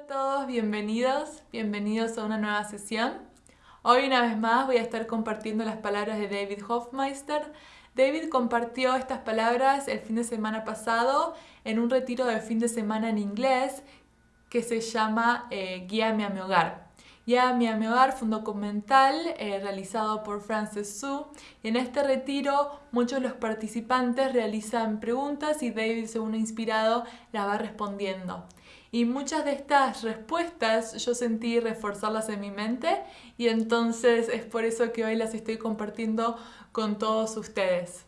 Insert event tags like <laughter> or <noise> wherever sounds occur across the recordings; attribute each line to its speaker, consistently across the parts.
Speaker 1: A todos, bienvenidos, bienvenidos a una nueva sesión. Hoy una vez más voy a estar compartiendo las palabras de David Hofmeister. David compartió estas palabras el fin de semana pasado en un retiro de fin de semana en inglés que se llama eh, Guíame a mi hogar. Guíame a mi hogar fue un documental eh, realizado por Frances Su en este retiro muchos de los participantes realizan preguntas y David, según inspirado, las va respondiendo. Y muchas de estas respuestas yo sentí reforzarlas en mi mente y entonces es por eso que hoy las estoy compartiendo con todos ustedes.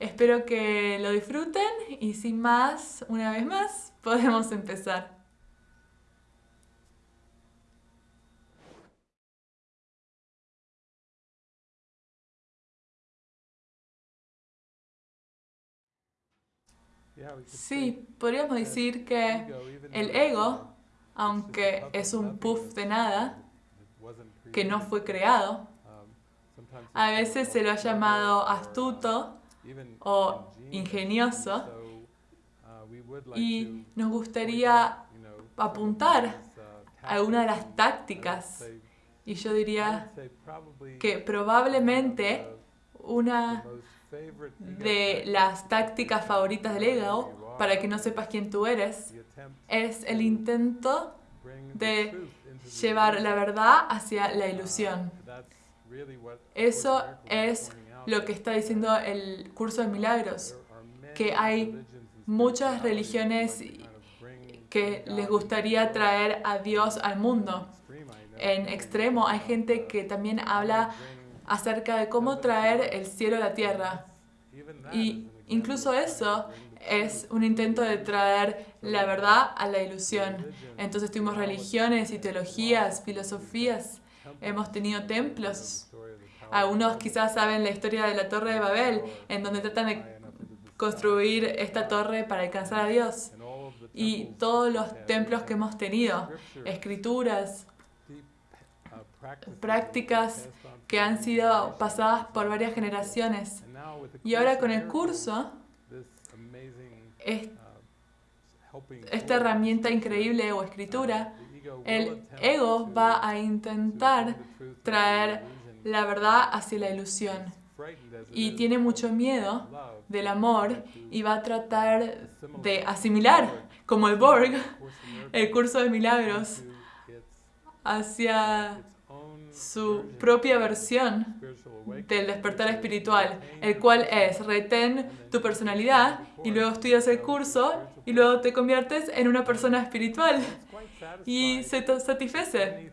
Speaker 1: Espero que lo disfruten y sin más, una vez más, <laughs> podemos empezar. Sí, podríamos decir que el ego, aunque es un puff de nada, que no fue creado, a veces se lo ha llamado astuto o ingenioso y nos gustaría apuntar a alguna de las tácticas. y yo diría que probablemente una de las tácticas favoritas del ego, para que no sepas quién tú eres, es el intento de llevar la verdad hacia la ilusión. Eso es lo que está diciendo el curso de milagros, que hay muchas religiones que les gustaría traer a Dios al mundo. En extremo hay gente que también habla acerca de cómo traer el cielo a la tierra. Y incluso eso es un intento de traer la verdad a la ilusión. Entonces tuvimos religiones y teologías, filosofías, hemos tenido templos. Algunos quizás saben la historia de la Torre de Babel, en donde tratan de construir esta torre para alcanzar a Dios. Y todos los templos que hemos tenido, escrituras, prácticas que han sido pasadas por varias generaciones. Y ahora con el curso, esta herramienta increíble o escritura, el ego va a intentar traer la verdad hacia la ilusión. Y tiene mucho miedo del amor y va a tratar de asimilar, como el Borg, el curso de milagros, hacia su propia versión del despertar espiritual, el cual es retén tu personalidad y luego estudias el curso y luego te conviertes en una persona espiritual y se te satisface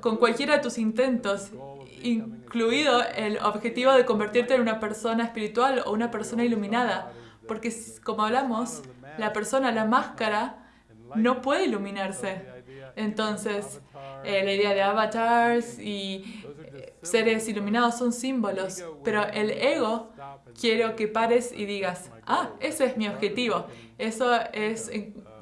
Speaker 1: con cualquiera de tus intentos, incluido el objetivo de convertirte en una persona espiritual o una persona iluminada, porque como hablamos, la persona, la máscara, no puede iluminarse. Entonces, eh, la idea de avatars y eh, seres iluminados son símbolos, pero el ego quiero que pares y digas, ah, ese es mi objetivo, eso es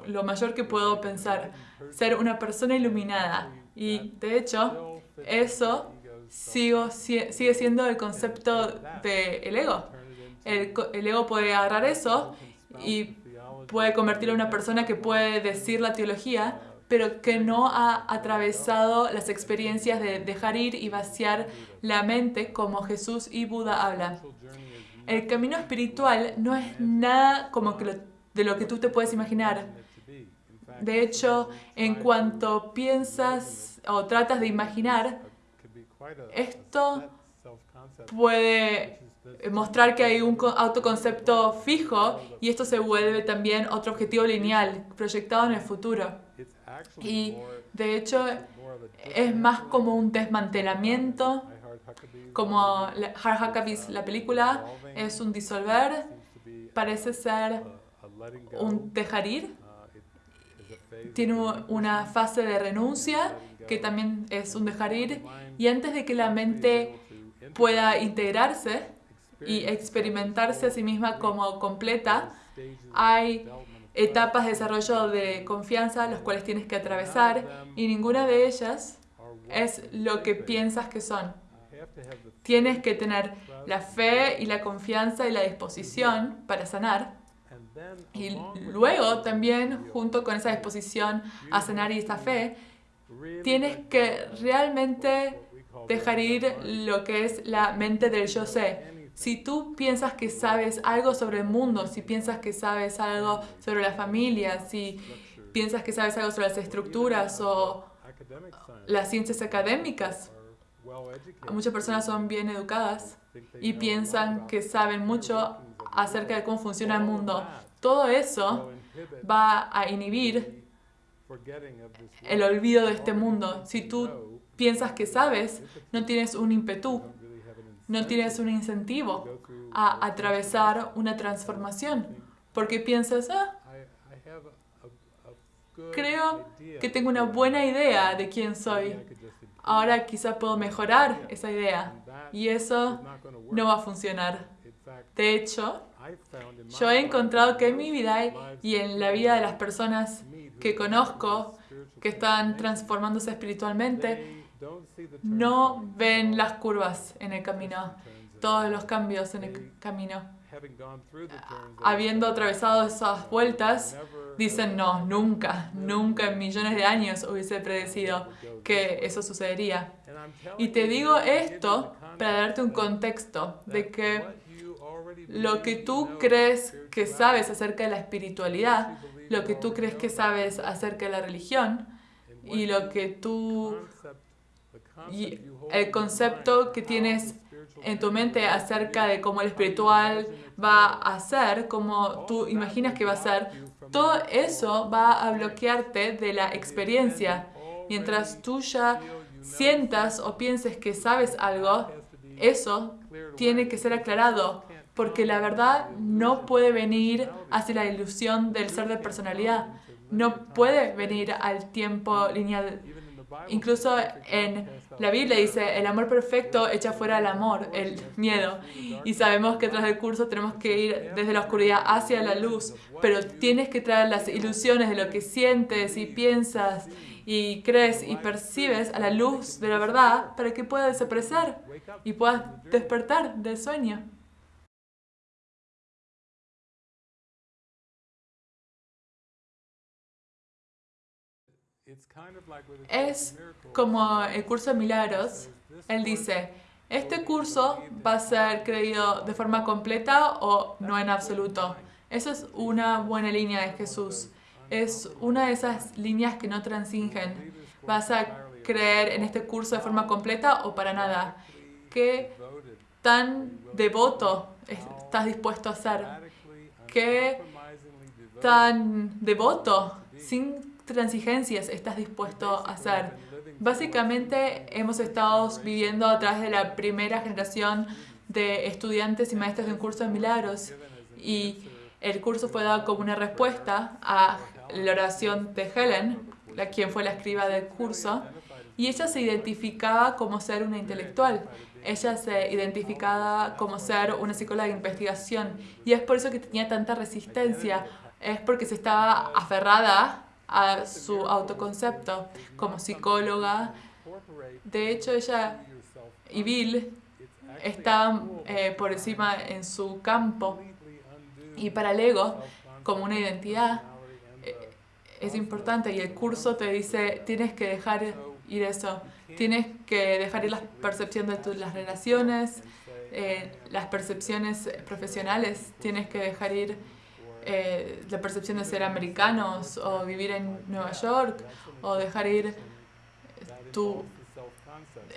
Speaker 1: lo mayor que puedo pensar, ser una persona iluminada. Y de hecho, eso sigo, sigue siendo el concepto del ego. El, el ego puede agarrar eso y puede convertirlo en una persona que puede decir la teología, pero que no ha atravesado las experiencias de dejar ir y vaciar la mente como Jesús y Buda hablan. El camino espiritual no es nada como que de lo que tú te puedes imaginar. De hecho, en cuanto piensas o tratas de imaginar, esto puede mostrar que hay un autoconcepto fijo y esto se vuelve también otro objetivo lineal proyectado en el futuro. Y de hecho es más como un desmantelamiento, como Hard Huckabees, la película, es un disolver, parece ser un dejar ir, tiene una fase de renuncia que también es un dejar ir. y antes de que la mente pueda integrarse y experimentarse a sí misma como completa, hay etapas de desarrollo de confianza las cuales tienes que atravesar y ninguna de ellas es lo que piensas que son. Tienes que tener la fe y la confianza y la disposición para sanar Y luego también, junto con esa disposición a sanar y esa fe, tienes que realmente dejar ir lo que es la mente del yo sé. Si tú piensas que sabes algo sobre el mundo, si piensas que sabes algo sobre la familia, si piensas que sabes algo sobre las estructuras o las ciencias académicas, muchas personas son bien educadas y piensan que saben mucho acerca de cómo funciona el mundo. Todo eso va a inhibir el olvido de este mundo. Si tú piensas que sabes, no tienes un ímpetu, no tienes un incentivo a atravesar una transformación, porque piensas, ah, creo que tengo una buena idea de quién soy. Ahora quizá puedo mejorar esa idea y eso no va a funcionar. De hecho, yo he encontrado que en mi vida y en la vida de las personas que conozco, que están transformándose espiritualmente, no ven las curvas en el camino, todos los cambios en el camino. Habiendo atravesado esas vueltas, dicen, no, nunca, nunca en millones de años hubiese predecido que eso sucedería. Y te digo esto para darte un contexto de que lo que tú crees que sabes acerca de la espiritualidad, lo que tú crees que sabes acerca de la religión y lo que tú y el concepto que tienes en tu mente acerca de cómo el espiritual va a ser, cómo tú imaginas que va a ser, todo eso va a bloquearte de la experiencia. Mientras tú ya sientas o pienses que sabes algo, eso tiene que ser aclarado, porque la verdad no puede venir hacia la ilusión del ser de personalidad, no puede venir al tiempo lineal. Incluso en la Biblia dice, el amor perfecto echa fuera el amor, el miedo. Y sabemos que tras el curso tenemos que ir desde la oscuridad hacia la luz, pero tienes que traer las ilusiones de lo que sientes y piensas y crees y percibes a la luz de la verdad para que pueda desaparecer y puedas despertar del sueño. Es como el curso de milagros. Él dice, este curso va a ser creído de forma completa o no en absoluto. Esa es una buena línea de Jesús. Es una de esas líneas que no transingen. ¿Vas a creer en este curso de forma completa o para nada? ¿Qué tan devoto estás dispuesto a ser? ¿Qué tan devoto, sin transigencias estás dispuesto a hacer? Básicamente hemos estado viviendo a través de la primera generación de estudiantes y maestros de un curso de milagros y el curso fue dado como una respuesta a la oración de Helen, la, quien fue la escriba del curso, y ella se identificaba como ser una intelectual. Ella se identificaba como ser una psicóloga de investigación y es por eso que tenía tanta resistencia, es porque se estaba aferrada a su autoconcepto como psicóloga. De hecho, ella y Bill estaban eh, por encima en su campo. Y para el ego, como una identidad, eh, es importante. Y el curso te dice, tienes que dejar ir eso, tienes que dejar ir la percepción de tus, las relaciones, eh, las percepciones profesionales, tienes que dejar ir eh, la percepción de ser americanos o vivir en Nueva York o dejar ir tu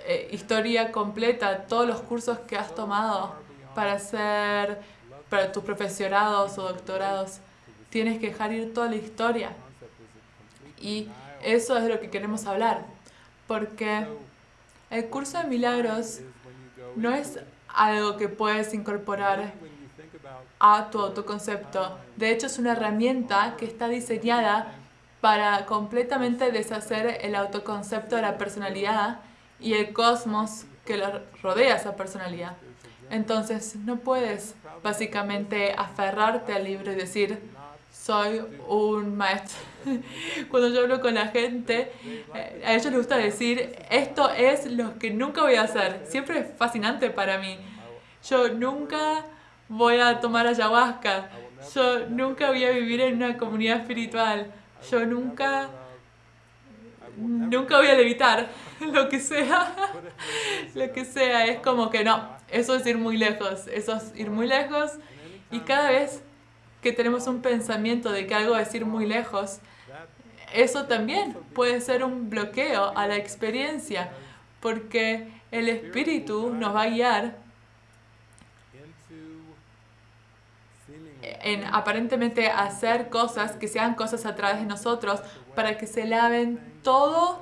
Speaker 1: eh, historia completa, todos los cursos que has tomado para hacer, para tus profesionados o doctorados. Tienes que dejar ir toda la historia. Y eso es de lo que queremos hablar. Porque el curso de milagros no es algo que puedes incorporar a tu autoconcepto. De hecho, es una herramienta que está diseñada para completamente deshacer el autoconcepto de la personalidad y el cosmos que lo rodea esa personalidad. Entonces, no puedes básicamente aferrarte al libro y decir, soy un maestro. <laughs> Cuando yo hablo con la gente, eh, a ellos les gusta decir, esto es lo que nunca voy a hacer. Siempre es fascinante para mí. Yo nunca voy a tomar ayahuasca. Yo nunca voy a vivir en una comunidad espiritual. Yo nunca, nunca voy a levitar. <laughs> Lo que sea, <laughs> lo que sea. Es como que no, eso es ir muy lejos. Eso es ir muy lejos. Y cada vez que tenemos un pensamiento de que algo es ir muy lejos, eso también puede ser un bloqueo a la experiencia, porque el espíritu nos va a guiar en aparentemente hacer cosas que sean cosas a través de nosotros para que se laven todo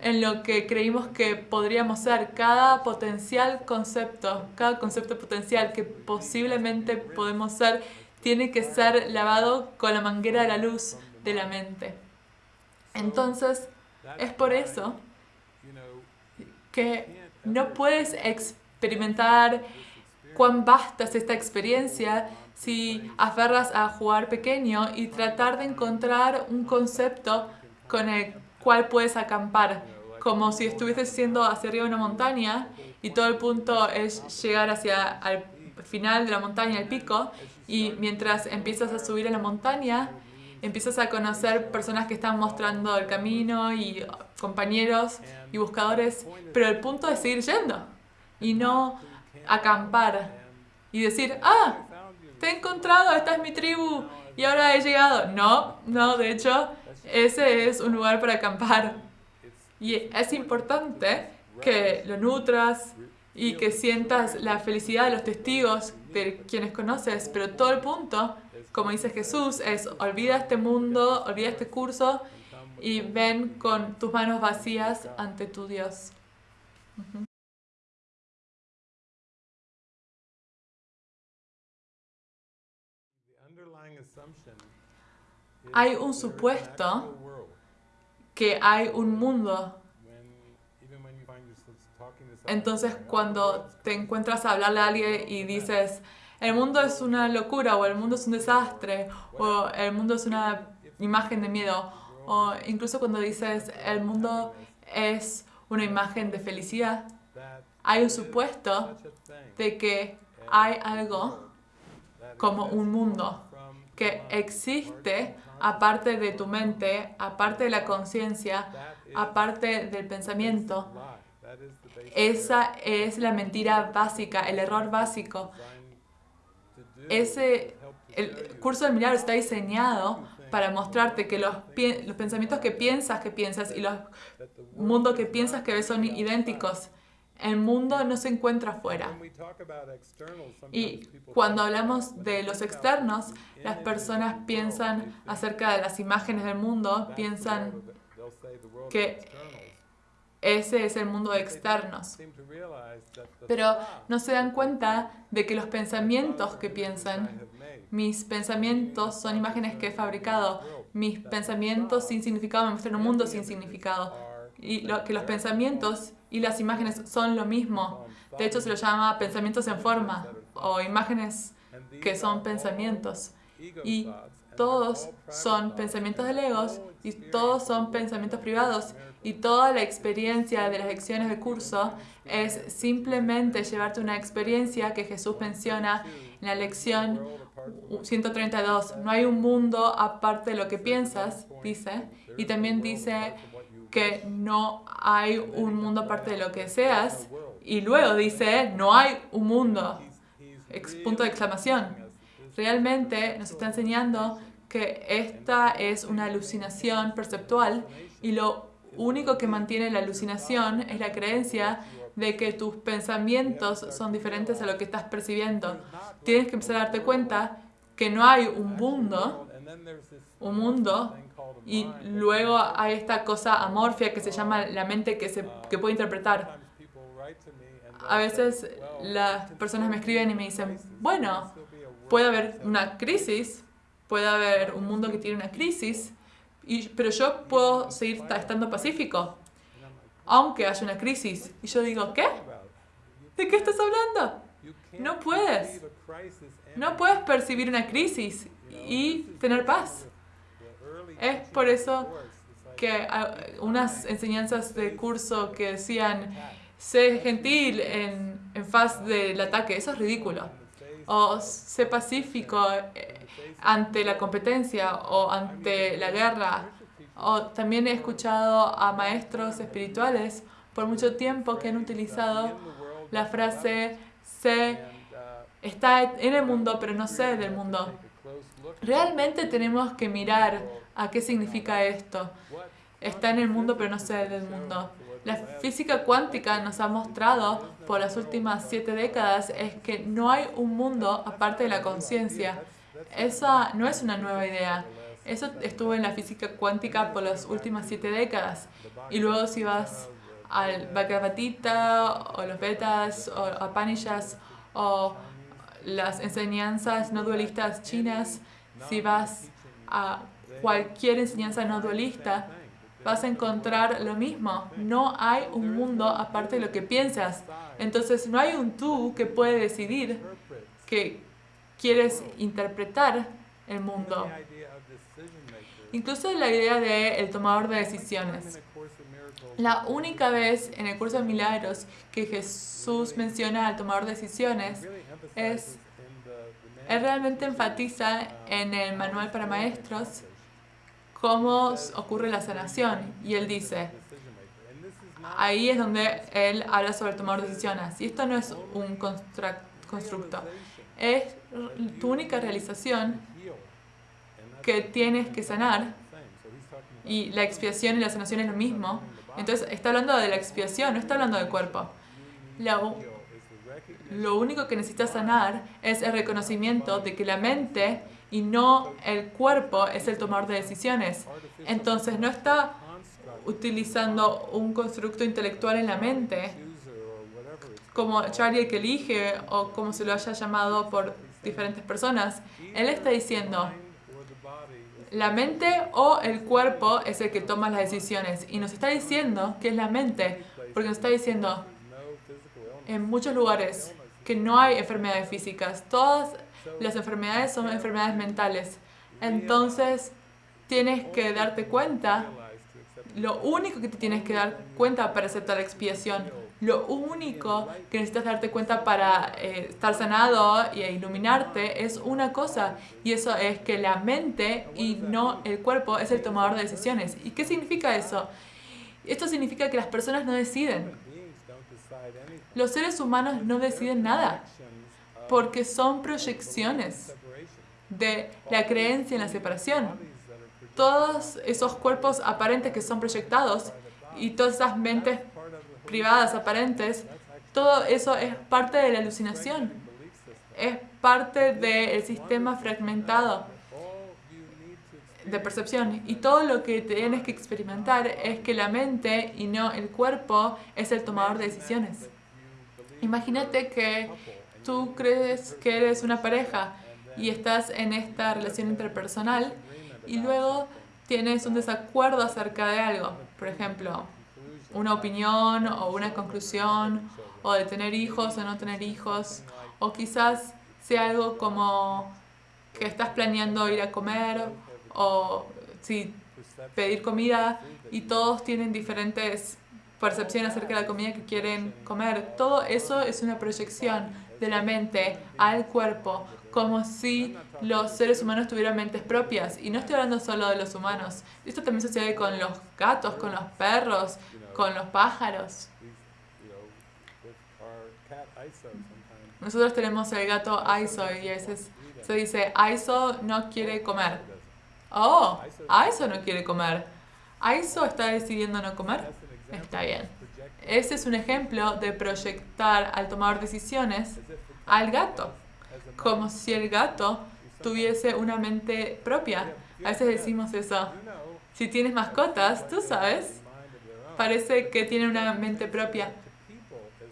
Speaker 1: en lo que creímos que podríamos ser, cada potencial concepto, cada concepto potencial que posiblemente podemos ser, tiene que ser lavado con la manguera de la luz de la mente. Entonces, es por eso que no puedes experimentar cuán vasta es esta experiencia si aferras a jugar pequeño y tratar de encontrar un concepto con el cual puedes acampar, como si estuvieses yendo hacia arriba de una montaña y todo el punto es llegar hacia el final de la montaña, el pico, y mientras empiezas a subir a la montaña, empiezas a conocer personas que están mostrando el camino y compañeros y buscadores, pero el punto es seguir yendo y no acampar y decir, ah, te he encontrado, esta es mi tribu y ahora he llegado. No, no, de hecho, ese es un lugar para acampar. Y es importante que lo nutras y que sientas la felicidad de los testigos, de quienes conoces, pero todo el punto, como dice Jesús, es olvida este mundo, olvida este curso y ven con tus manos vacías ante tu Dios. Hay un supuesto que hay un mundo. Entonces cuando te encuentras a hablarle a alguien y dices, el mundo es una locura o el mundo es un desastre o el mundo es una imagen de miedo o incluso cuando dices el mundo es una imagen de felicidad, hay un supuesto de que hay algo como un mundo que existe aparte de tu mente, aparte de la conciencia, aparte del pensamiento. Esa es la mentira básica, el error básico. Ese, el curso del milagro está diseñado para mostrarte que los, los pensamientos que piensas que piensas y los mundos que piensas que ves son idénticos. El mundo no se encuentra afuera. Y cuando hablamos de los externos, las personas piensan acerca de las imágenes del mundo, piensan que ese es el mundo de externos. Pero no se dan cuenta de que los pensamientos que piensan, mis pensamientos son imágenes que he fabricado, mis pensamientos sin significado me muestran un mundo sin significado. Y lo, que los pensamientos y las imágenes son lo mismo. De hecho, se lo llama pensamientos en forma o imágenes que son pensamientos. Y todos son pensamientos de legos y todos son pensamientos privados y toda la experiencia de las lecciones de curso es simplemente llevarte una experiencia que Jesús menciona en la lección 132. No hay un mundo aparte de lo que piensas, dice, y también dice que no hay un mundo aparte de lo que seas. Y luego dice, no hay un mundo. punto de exclamación. Realmente nos está enseñando que esta es una alucinación perceptual y lo único que mantiene la alucinación es la creencia de que tus pensamientos son diferentes a lo que estás percibiendo. Tienes que empezar a darte cuenta que no hay un mundo, un mundo y luego hay esta cosa amorfia que se llama la mente que, se, que puede interpretar. A veces las personas me escriben y me dicen, bueno, puede haber una crisis, puede haber un mundo que tiene una crisis, y, pero yo puedo seguir estando pacífico, aunque haya una crisis. Y yo digo, ¿qué? ¿De qué estás hablando? No puedes. No puedes percibir una crisis y tener paz. Es por eso que unas enseñanzas de curso que decían, sé gentil en, en faz del ataque, eso es ridículo. O sé pacífico ante la competencia o ante la guerra. O también he escuchado a maestros espirituales por mucho tiempo que han utilizado la frase sé está en el mundo pero no sé del mundo. Realmente tenemos que mirar a qué significa esto. Está en el mundo pero no sé del mundo. La física cuántica nos ha mostrado por las últimas siete décadas es que no hay un mundo aparte de la conciencia. Esa no es una nueva idea. Eso estuvo en la física cuántica por las últimas siete décadas. Y luego si vas al Bhagavad o los Vedas, o a Panishas, o las enseñanzas no dualistas chinas, si vas a cualquier enseñanza no dualista, vas a encontrar lo mismo. No hay un mundo aparte de lo que piensas. Entonces no hay un tú que puede decidir que quieres interpretar el mundo. Incluso la idea de el tomador de decisiones. La única vez en el curso de milagros que Jesús menciona al tomador de decisiones es, él realmente enfatiza en el manual para maestros cómo ocurre la sanación. Y él dice, ahí es donde él habla sobre de decisiones. Y esto no es un constructo, es tu única realización que tienes que sanar. Y la expiación y la sanación es lo mismo. Entonces está hablando de la expiación, no está hablando del cuerpo. Lo, lo único que necesitas sanar es el reconocimiento de que la mente y no el cuerpo es el tomador de decisiones. Entonces no está utilizando un constructo intelectual en la mente como Charlie el que elige o como se lo haya llamado por diferentes personas. Él está diciendo, la mente o el cuerpo es el que toma las decisiones. Y nos está diciendo que es la mente, porque nos está diciendo en muchos lugares que no hay enfermedades físicas. Todas las enfermedades son enfermedades mentales. Entonces, tienes que darte cuenta, lo único que te tienes que dar cuenta para aceptar la expiación lo único que necesitas darte cuenta para eh, estar sanado y iluminarte es una cosa, y eso es que la mente y no el cuerpo es el tomador de decisiones. ¿Y qué significa eso? Esto significa que las personas no deciden. Los seres humanos no deciden nada, porque son proyecciones de la creencia en la separación. Todos esos cuerpos aparentes que son proyectados y todas esas mentes privadas aparentes, todo eso es parte de la alucinación. Es parte del sistema fragmentado de percepción. Y todo lo que tienes que experimentar es que la mente y no el cuerpo es el tomador de decisiones. Imagínate que tú crees que eres una pareja y estás en esta relación interpersonal y luego tienes un desacuerdo acerca de algo. Por ejemplo, una opinión o una conclusión o de tener hijos o no tener hijos o quizás sea algo como que estás planeando ir a comer o si pedir comida y todos tienen diferentes percepciones acerca de la comida que quieren comer. Todo eso es una proyección de la mente al cuerpo, como si los seres humanos tuvieran mentes propias. Y no estoy hablando solo de los humanos. Esto también sucede con los gatos, con los perros, con los pájaros. Nosotros tenemos el gato Aiso y a veces se dice, Aiso no quiere comer. Oh, Aiso no quiere comer. Aiso está decidiendo no comer. Está bien. Ese es un ejemplo de proyectar al tomador decisiones al gato, como si el gato tuviese una mente propia. A veces decimos eso. Si tienes mascotas, tú sabes, parece que tiene una mente propia.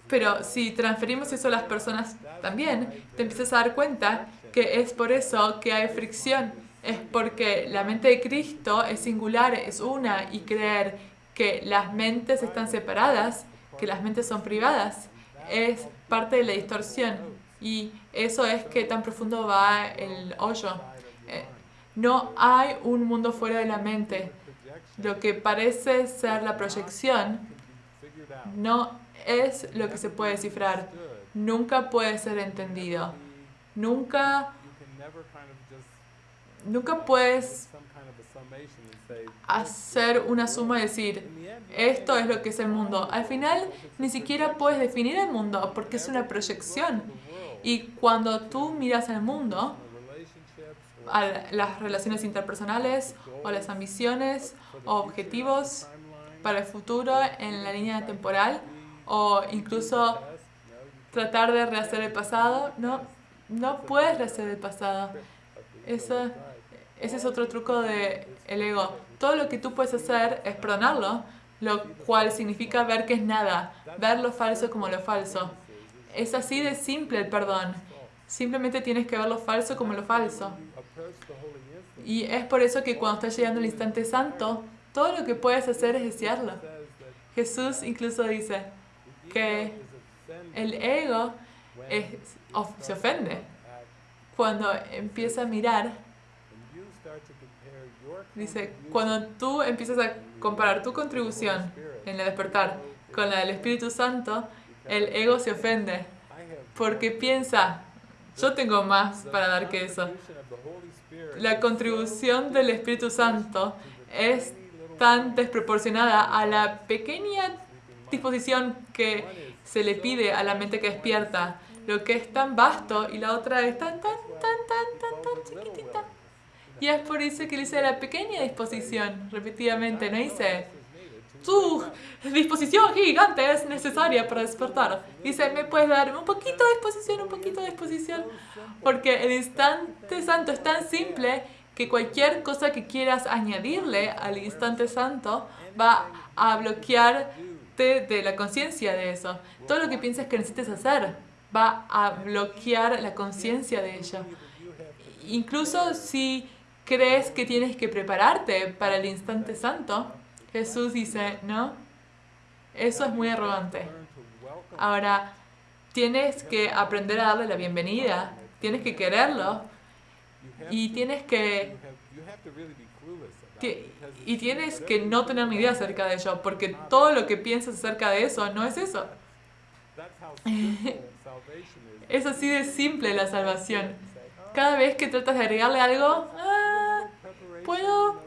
Speaker 1: Pero si transferimos eso a las personas también, te empiezas a dar cuenta que es por eso que hay fricción. Es porque la mente de Cristo es singular, es una, y creer que las mentes están separadas, que las mentes son privadas, es parte de la distorsión. Y eso es que tan profundo va el hoyo. Eh, no hay un mundo fuera de la mente lo que parece ser la proyección no es lo que se puede descifrar. Nunca puede ser entendido. Nunca nunca puedes hacer una suma y decir, esto es lo que es el mundo. Al final, ni siquiera puedes definir el mundo porque es una proyección. Y cuando tú miras el mundo, a las relaciones interpersonales o las ambiciones o objetivos para el futuro en la línea temporal o incluso tratar de rehacer el pasado, no, no puedes rehacer el pasado. Eso, ese es otro truco del el ego. Todo lo que tú puedes hacer es perdonarlo, lo cual significa ver que es nada, ver lo falso como lo falso. Es así de simple el perdón. Simplemente tienes que ver lo falso como lo falso. Y es por eso que cuando estás llegando al instante santo, todo lo que puedes hacer es desearlo. Jesús incluso dice que el ego se ofende cuando empieza a mirar. Dice, cuando tú empiezas a comparar tu contribución en el despertar con la del Espíritu Santo, el ego se ofende porque piensa, yo tengo más para dar que eso. La contribución del Espíritu Santo es tan desproporcionada a la pequeña disposición que se le pide a la mente que despierta, lo que es tan vasto y la otra es tan, tan, tan, tan, tan, tan chiquitita. Y es por eso que dice la pequeña disposición, repetidamente, no dice tu disposición gigante es necesaria para despertar. Dice, ¿me puedes dar un poquito de disposición, un poquito de disposición? Porque el instante santo es tan simple que cualquier cosa que quieras añadirle al instante santo va a bloquearte de la conciencia de eso. Todo lo que piensas que necesites hacer va a bloquear la conciencia de ello. Incluso si crees que tienes que prepararte para el instante santo, Jesús dice, no, eso es muy arrogante. Ahora, tienes que aprender a darle la bienvenida, tienes que quererlo y tienes que y tienes que no tener ni idea acerca de ello, porque todo lo que piensas acerca de eso no es eso. <laughs> es así de simple la salvación. Cada vez que tratas de agregarle algo, ah, puedo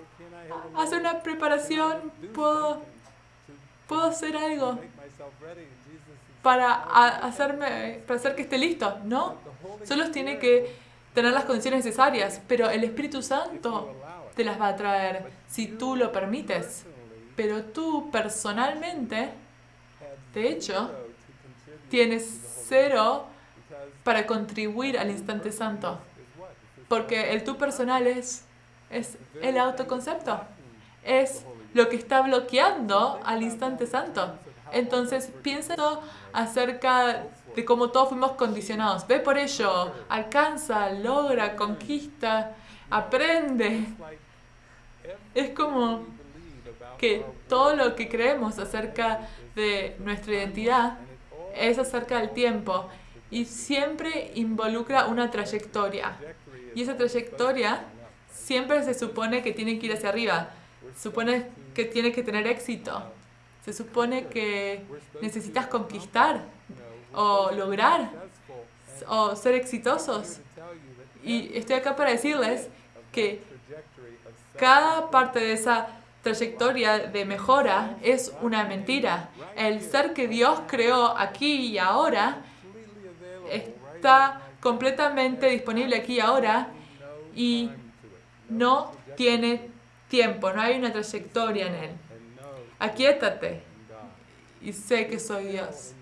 Speaker 1: hacer una preparación, puedo, puedo hacer algo para hacerme, para hacer que esté listo. No, solo tiene que tener las condiciones necesarias, pero el Espíritu Santo te las va a traer si tú lo permites. Pero tú personalmente, de hecho, tienes cero para contribuir al instante santo. Porque el tú personal es, es el autoconcepto es lo que está bloqueando al instante santo. Entonces piensa acerca de cómo todos fuimos condicionados. Ve por ello, alcanza, logra, conquista, aprende. Es como que todo lo que creemos acerca de nuestra identidad es acerca del tiempo y siempre involucra una trayectoria. Y esa trayectoria siempre se supone que tiene que ir hacia arriba supone que tienes que tener éxito. Se supone que necesitas conquistar o lograr o ser exitosos. Y estoy acá para decirles que cada parte de esa trayectoria de mejora es una mentira. El ser que Dios creó aquí y ahora está completamente disponible aquí y ahora y no tiene tiempo, no hay una trayectoria en Él. Aquietate y sé que soy Dios.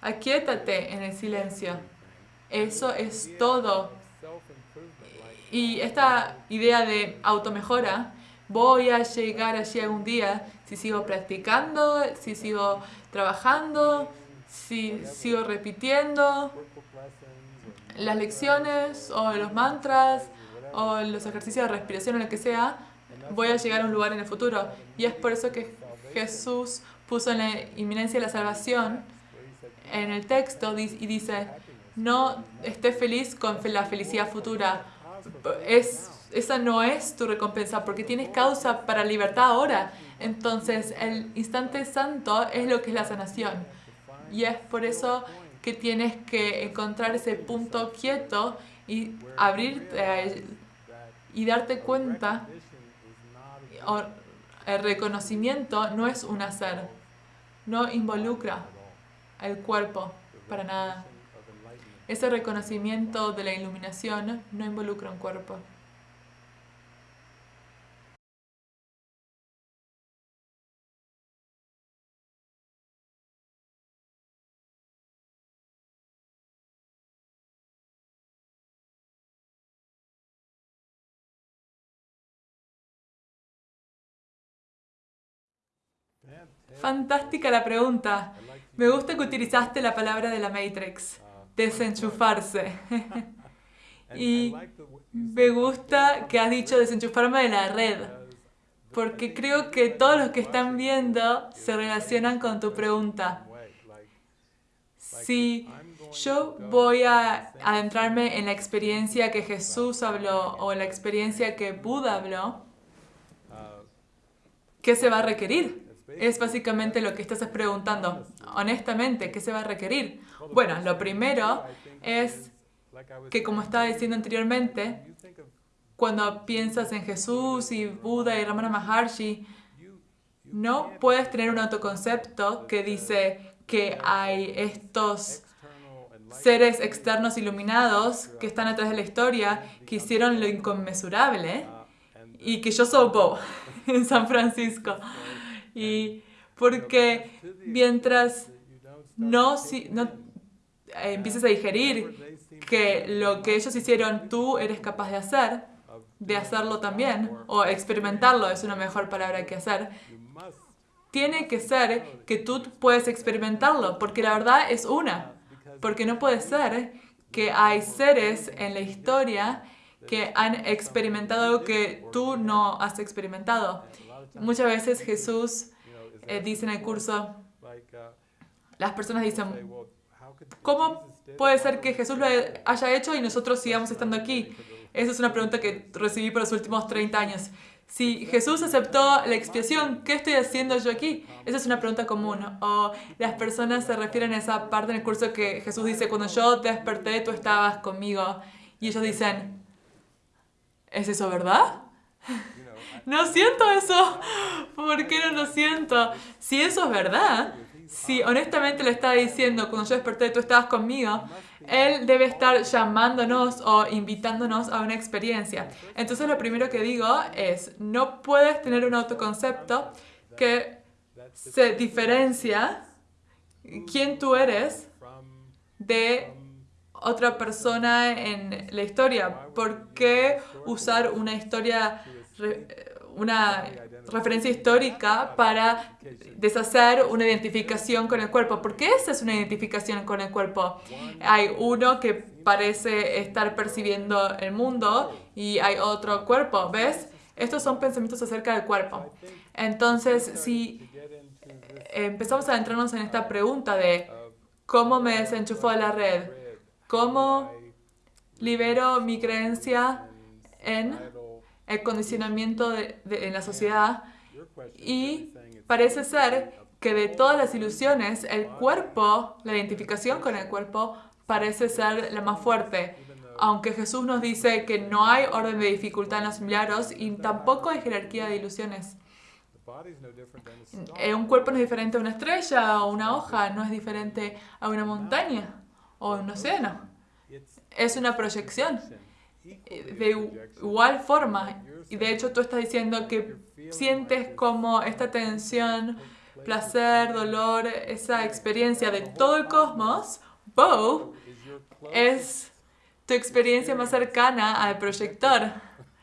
Speaker 1: Aquietate en el silencio. Eso es todo. Y esta idea de automejora, voy a llegar allí algún día si sigo practicando, si sigo trabajando, si sigo repitiendo las lecciones o los mantras o los ejercicios de respiración o lo que sea, voy a llegar a un lugar en el futuro. Y es por eso que Jesús puso en la inminencia de la salvación en el texto y dice, no estés feliz con la felicidad futura. Es, esa no es tu recompensa porque tienes causa para libertad ahora. Entonces el instante santo es lo que es la sanación. Y es por eso que tienes que encontrar ese punto quieto y abrirte Y darte cuenta, o el reconocimiento no es un hacer, no involucra el cuerpo para nada. Ese reconocimiento de la iluminación no involucra un cuerpo. Fantástica la pregunta. Me gusta que utilizaste la palabra de la Matrix, desenchufarse. <laughs> y me gusta que has dicho desenchufarme de la red, porque creo que todos los que están viendo se relacionan con tu pregunta. Si yo voy a adentrarme en la experiencia que Jesús habló o la experiencia que Buda habló, ¿qué se va a requerir? Es básicamente lo que estás preguntando. Honestamente, ¿qué se va a requerir? Bueno, lo primero es que, como estaba diciendo anteriormente, cuando piensas en Jesús y Buda y Ramana Maharshi, no puedes tener un autoconcepto que dice que hay estos seres externos iluminados que están atrás de la historia, que hicieron lo inconmensurable y que yo soy Bo <laughs> en San Francisco. Y porque mientras no, si, no eh, empieces a digerir que lo que ellos hicieron tú eres capaz de hacer, de hacerlo también, o experimentarlo es una mejor palabra que hacer, tiene que ser que tú puedes experimentarlo, porque la verdad es una, porque no puede ser que hay seres en la historia que han experimentado que tú no has experimentado. Muchas veces Jesús eh, dice en el curso, las personas dicen, ¿cómo puede ser que Jesús lo haya hecho y nosotros sigamos estando aquí? Esa es una pregunta que recibí por los últimos 30 años. Si Jesús aceptó la expiación, ¿qué estoy haciendo yo aquí? Esa es una pregunta común. O las personas se refieren a esa parte en el curso que Jesús dice, cuando yo desperté, tú estabas conmigo. Y ellos dicen, ¿es eso verdad? <laughs> no siento eso. ¿Por qué no lo siento? Si eso es verdad, si honestamente le está diciendo, cuando yo desperté tú estabas conmigo, él debe estar llamándonos o invitándonos a una experiencia. Entonces lo primero que digo es, no puedes tener un autoconcepto que se diferencia quién tú eres de otra persona en la historia. ¿Por qué usar una historia una referencia histórica para deshacer una identificación con el cuerpo. Porque esa es una identificación con el cuerpo. Hay uno que parece estar percibiendo el mundo y hay otro cuerpo, ¿ves? Estos son pensamientos acerca del cuerpo. Entonces, si empezamos a adentrarnos en esta pregunta de cómo me desenchufo de la red, cómo libero mi creencia en el condicionamiento de, en la sociedad y parece ser que de todas las ilusiones, el cuerpo, la identificación con el cuerpo, parece ser la más fuerte. Aunque Jesús nos dice que no hay orden de dificultad en los milagros y tampoco hay jerarquía de ilusiones. Eh, un cuerpo no es diferente a una estrella o una hoja, no es diferente a una montaña o un océano. Es una proyección de igual forma. Y de hecho tú estás diciendo que sientes como esta tensión, placer, dolor, esa experiencia de todo el cosmos, Bo, es tu experiencia más cercana al proyector.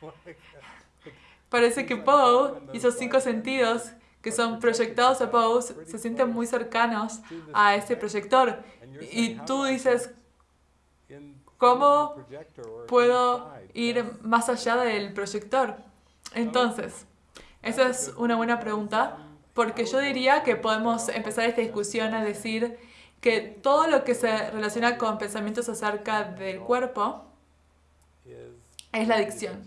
Speaker 1: <laughs> Parece que Bo y esos cinco sentidos que son proyectados a Bo se sienten muy cercanos a ese proyector. Y tú dices, ¿Cómo puedo ir más allá del proyector? Entonces, esa es una buena pregunta porque yo diría que podemos empezar esta discusión a decir que todo lo que se relaciona con pensamientos acerca del cuerpo es la adicción.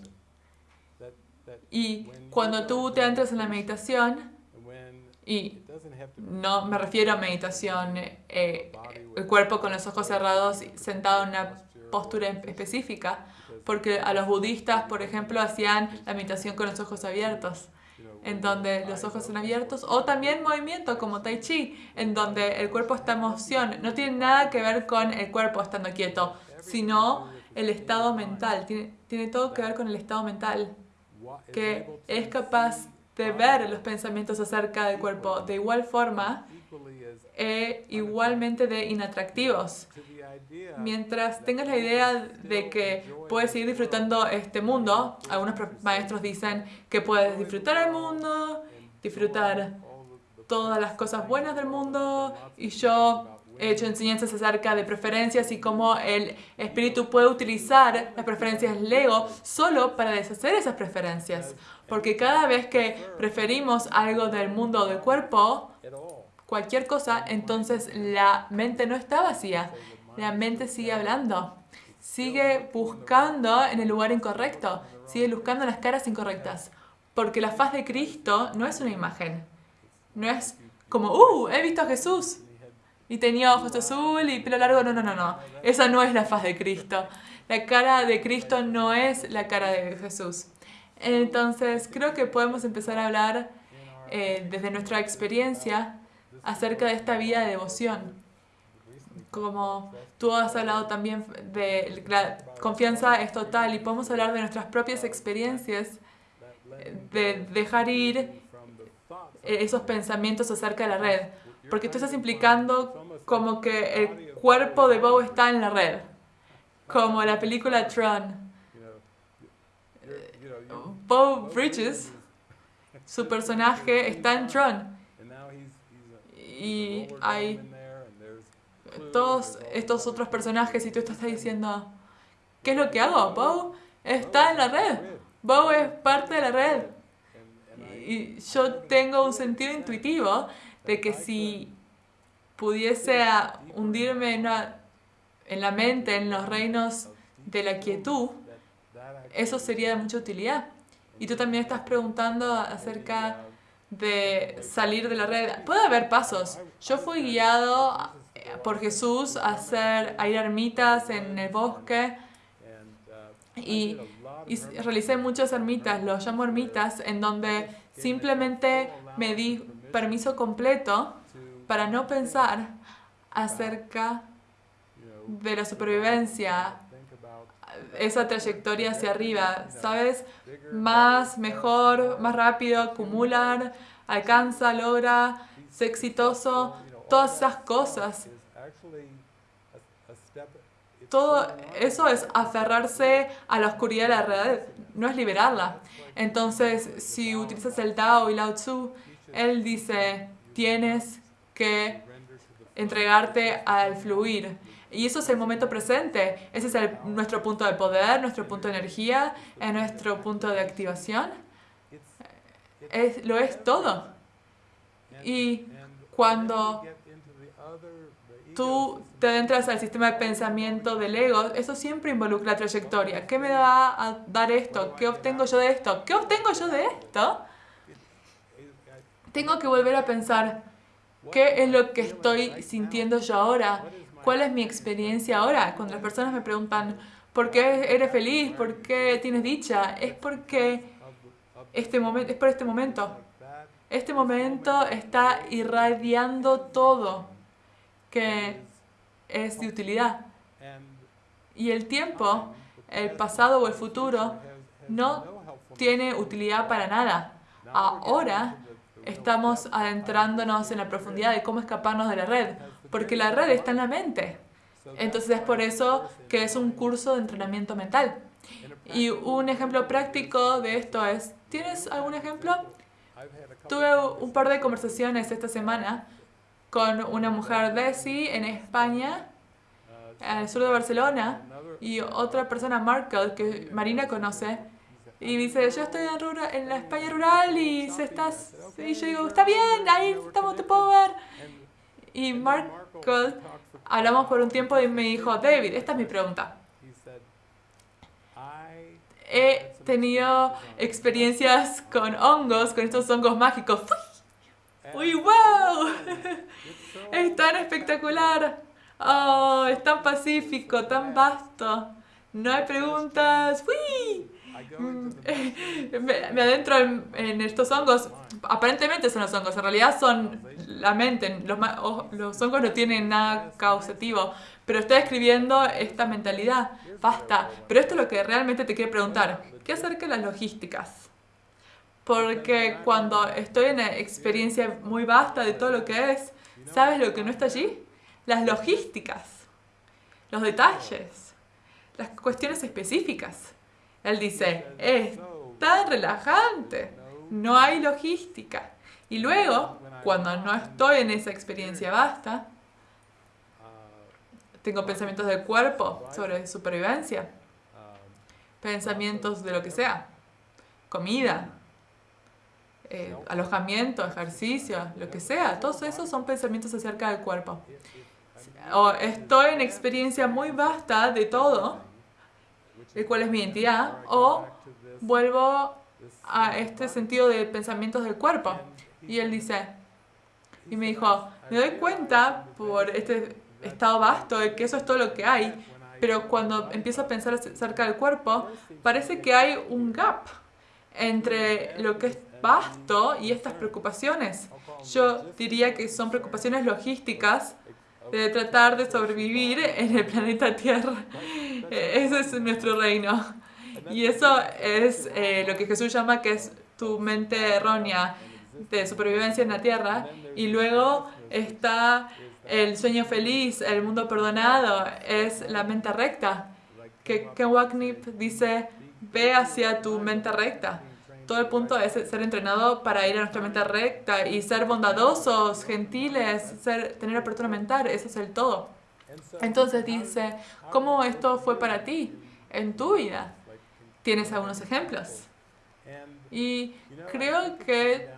Speaker 1: Y cuando tú te entras en la meditación, y no me refiero a meditación, eh, el cuerpo con los ojos cerrados, sentado en una postura específica, porque a los budistas, por ejemplo, hacían la meditación con los ojos abiertos, en donde los ojos son abiertos, o también movimiento como Tai Chi, en donde el cuerpo está en moción. No tiene nada que ver con el cuerpo estando quieto, sino el estado mental. Tiene, tiene todo que ver con el estado mental, que es capaz de ver los pensamientos acerca del cuerpo de igual forma e igualmente de inatractivos. Mientras tengas la idea de que puedes seguir disfrutando este mundo, algunos maestros dicen que puedes disfrutar el mundo, disfrutar todas las cosas buenas del mundo, y yo he hecho enseñanzas acerca de preferencias y cómo el espíritu puede utilizar las preferencias Lego solo para deshacer esas preferencias. Porque cada vez que preferimos algo del mundo o del cuerpo, cualquier cosa, entonces la mente no está vacía. La mente sigue hablando. Sigue buscando en el lugar incorrecto. Sigue buscando las caras incorrectas. Porque la faz de Cristo no es una imagen. No es como, ¡uh! He visto a Jesús y tenía ojos azul y pelo largo. No, no, no, no. Esa no es la faz de Cristo. La cara de Cristo no es la cara de Jesús. Entonces, creo que podemos empezar a hablar eh, desde nuestra experiencia acerca de esta vida de devoción. Como tú has hablado también de la confianza es total y podemos hablar de nuestras propias experiencias, de dejar ir esos pensamientos acerca de la red porque tú estás implicando como que el cuerpo de Bo está en la red, como la película Tron. Bo Bridges, su personaje está en Tron. Y hay todos estos otros personajes y tú estás diciendo, ¿qué es lo que hago? Bo está en la red. Bo es parte de la red. Y yo tengo un sentido intuitivo de que si pudiese hundirme en, la mente, en los reinos de la quietud, eso sería de mucha utilidad. Y tú también estás preguntando acerca de salir de la red. Puede haber pasos. Yo fui guiado por Jesús a, hacer, a ir a ermitas en el bosque y, y realicé muchas ermitas, los llamo ermitas, en donde simplemente me di permiso completo para no pensar acerca de la supervivencia, esa trayectoria hacia arriba, ¿sabes? Más, mejor, más rápido, acumular, alcanza, logra, ser exitoso, todas esas cosas. Todo eso es aferrarse a la oscuridad de la realidad, no es liberarla. Entonces, si utilizas el Tao y Lao Tzu, él dice, tienes que entregarte al fluir. Y eso es el momento presente. Ese es nuestro punto de poder, nuestro punto de energía, es nuestro punto de activación. Es, lo es todo. Y cuando tú te entras al sistema de pensamiento del ego, eso siempre involucra trayectoria. ¿Qué me va a dar esto? ¿Qué obtengo yo de esto? ¿Qué obtengo yo de esto? tengo que volver a pensar, ¿qué es lo que estoy sintiendo yo ahora? ¿Cuál es mi experiencia ahora? Cuando las personas me preguntan, ¿por qué eres feliz? ¿Por qué tienes dicha? Es porque este momento, es por este momento. Este momento está irradiando todo que es de utilidad. Y el tiempo, el pasado o el futuro, no tiene utilidad para nada. Ahora estamos adentrándonos en la profundidad de cómo escaparnos de la red, porque la red está en la mente. Entonces es por eso que es un curso de entrenamiento mental. Y un ejemplo práctico de esto es, ¿tienes algún ejemplo? Tuve un par de conversaciones esta semana con una mujer de sí en España, el sur de Barcelona, y otra persona, Markel, que Marina conoce, y dice, yo estoy en, rural, en la España rural y se estás... Y yo digo, está bien, ahí estamos, te puedo ver. Y Marco, hablamos por un tiempo y me dijo, David, esta es mi pregunta. He tenido experiencias con hongos, con estos hongos mágicos. ¡Uy, wow! <laughs> Es tan espectacular. Oh, es tan pacífico, tan vasto. No hay preguntas. ¡Uy! Mm, <laughs> me, me adentro en, estos hongos. Aparentemente son los hongos, en realidad son la mente. Los, los hongos no tienen nada causativo, pero estoy escribiendo esta mentalidad. Basta. Pero esto es lo que realmente te quiero preguntar. ¿Qué acerca de las logísticas? Porque cuando estoy en una experiencia muy vasta de todo lo que es, ¿sabes lo que no está allí? Las logísticas, los detalles, las cuestiones específicas. Él dice, es tan relajante, no hay logística. Y luego, cuando no estoy en esa experiencia vasta, tengo pensamientos del cuerpo sobre supervivencia, pensamientos de lo que sea, comida, eh, alojamiento, ejercicio, lo que sea. Todos esos son pensamientos acerca del cuerpo. O estoy en experiencia muy vasta de todo, el cual es mi identidad, o vuelvo a este sentido de pensamientos del cuerpo. Y él dice, y me dijo, me doy cuenta por este estado vasto de que eso es todo lo que hay, pero cuando empiezo a pensar acerca del cuerpo, parece que hay un gap entre lo que es vasto y estas preocupaciones. Yo diría que son preocupaciones logísticas de tratar de sobrevivir en el planeta Tierra. Ese es nuestro reino. Y eso es eh, lo que Jesús llama que es tu mente errónea de supervivencia en la Tierra. Y luego está el sueño feliz, el mundo perdonado, es la mente recta. Que Ken Wagnip dice, ve hacia tu mente recta todo el punto es ser entrenado para ir a nuestra mente recta y ser bondadosos, gentiles, ser, tener apertura mental, eso es el todo. Entonces dice, ¿cómo esto fue para ti en tu vida? ¿Tienes algunos ejemplos? Y creo que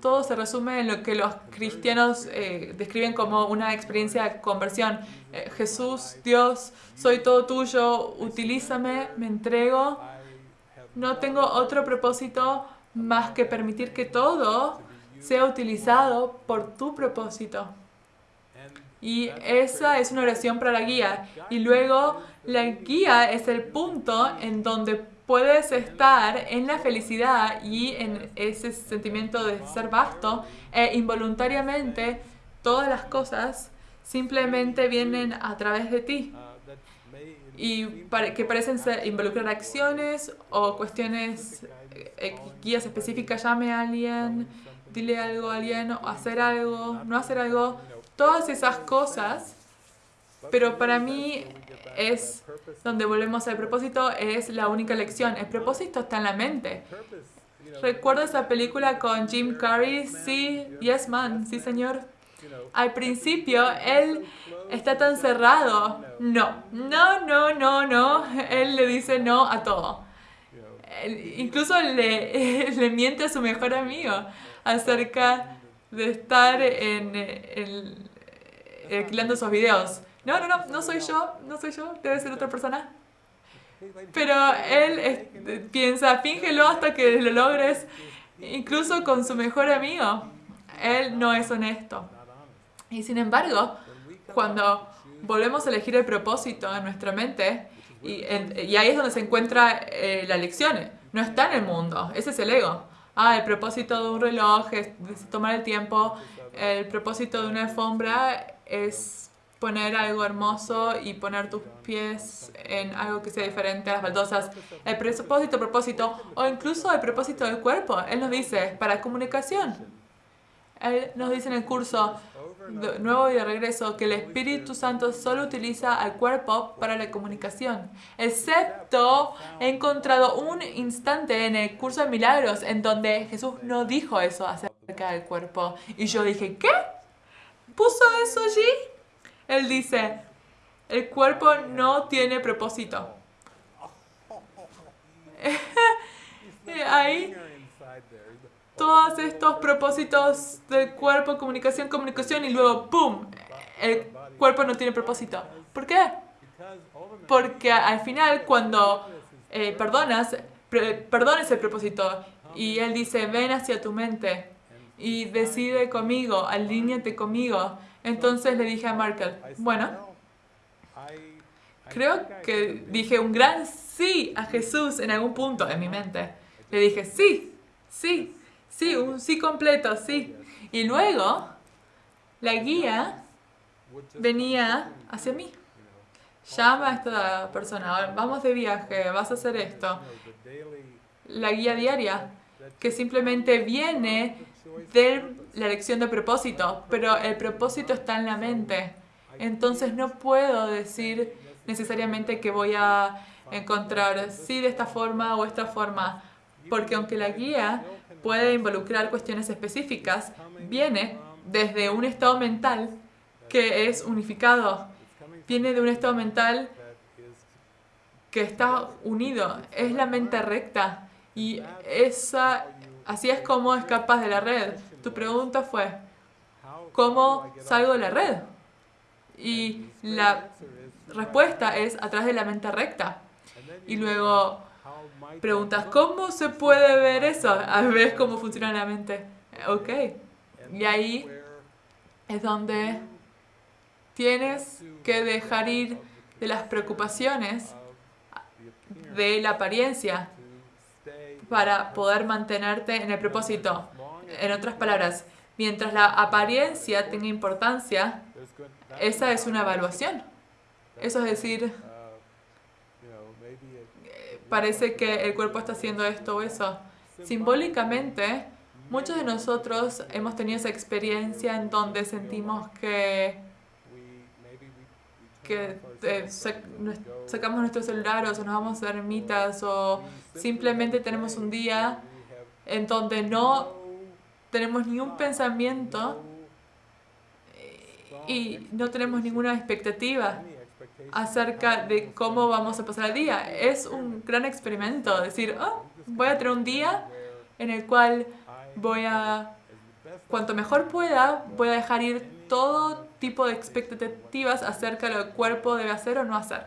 Speaker 1: todo se resume en lo que los cristianos eh, describen como una experiencia de conversión. Eh, Jesús, Dios, soy todo tuyo, utilízame, me entrego no tengo otro propósito más que permitir que todo sea utilizado por tu propósito. Y esa es una oración para la guía. Y luego la guía es el punto en donde puedes estar en la felicidad y en ese sentimiento de ser vasto e involuntariamente todas las cosas simplemente vienen a través de ti y que parecen involucrar acciones o cuestiones, eh, guías específicas, llame a alguien, dile algo a alguien, hacer algo, no hacer algo, todas esas cosas, pero para mí es donde volvemos al propósito, es la única lección. El propósito está en la mente. ¿Recuerda esa película con Jim Carrey? Sí, Yes Man, sí señor. Al principio, él está tan cerrado. No, no, no, no, no. Él le dice no a todo. incluso le, <laughs> le, miente a su mejor amigo acerca de estar en, alquilando esos videos. No, no, no, no soy yo, no soy yo, debe ser otra persona. Pero él piensa, fíngelo hasta que lo logres, incluso con su mejor amigo. Él no es honesto. Y sin embargo, cuando volvemos a elegir el propósito en nuestra mente, y, ahí es donde se encuentra eh, la lección, no está en el mundo, ese es el ego. Ah, el propósito de un reloj es tomar el tiempo, el propósito de una alfombra es poner algo hermoso y poner tus pies en algo que sea diferente a las baldosas. El propósito, propósito, o incluso el propósito del cuerpo. Él nos dice, para comunicación. Él nos dice en el curso, de nuevo y de regreso que el Espíritu Santo solo utiliza al cuerpo para la comunicación. Excepto he encontrado un instante en el curso de milagros en donde Jesús no dijo eso acerca del cuerpo. Y yo dije, ¿qué? ¿Puso eso allí? Él dice, el cuerpo no tiene propósito. <laughs> Ahí todos estos propósitos del cuerpo, comunicación, comunicación y luego ¡pum! El cuerpo no tiene propósito. ¿Por qué? Porque al final cuando eh, perdonas, perdones el propósito y Él dice, ven hacia tu mente y decide conmigo, alíñate conmigo. Entonces le dije a Markel, bueno, creo que dije un gran sí a Jesús en algún punto en mi mente. Le dije, sí, sí, sí, un sí completo, sí. Y luego la guía venía hacia mí. Llama a esta persona, vamos de viaje, vas a hacer esto. La guía diaria, que simplemente viene de la elección de propósito, pero el propósito está en la mente. Entonces no puedo decir necesariamente que voy a encontrar sí de esta forma o esta forma, porque aunque la guía puede involucrar cuestiones específicas, viene desde un estado mental que es unificado, viene de un estado mental que está unido, es la mente recta y esa, así es como escapas de la red. Tu pregunta fue, ¿cómo salgo de la red? Y la respuesta es a través de la mente recta. Y luego preguntas, ¿cómo se puede ver eso? A ver cómo funciona la mente. Ok. Y ahí es donde tienes que dejar ir de las preocupaciones de la apariencia para poder mantenerte en el propósito. En otras palabras, mientras la apariencia tenga importancia, esa es una evaluación. Eso es decir, parece que el cuerpo está haciendo esto o eso. Simbólicamente, muchos de nosotros hemos tenido esa experiencia en donde sentimos que, que eh, sacamos nuestro celular o nos vamos a ermitas o simplemente tenemos un día en donde no tenemos ni un pensamiento y no tenemos ninguna expectativa acerca de cómo vamos a pasar el día. Es un gran experimento, decir, oh, voy a tener un día en el cual voy a, cuanto mejor pueda, voy a dejar ir todo tipo de expectativas acerca de lo que el cuerpo debe hacer o no hacer.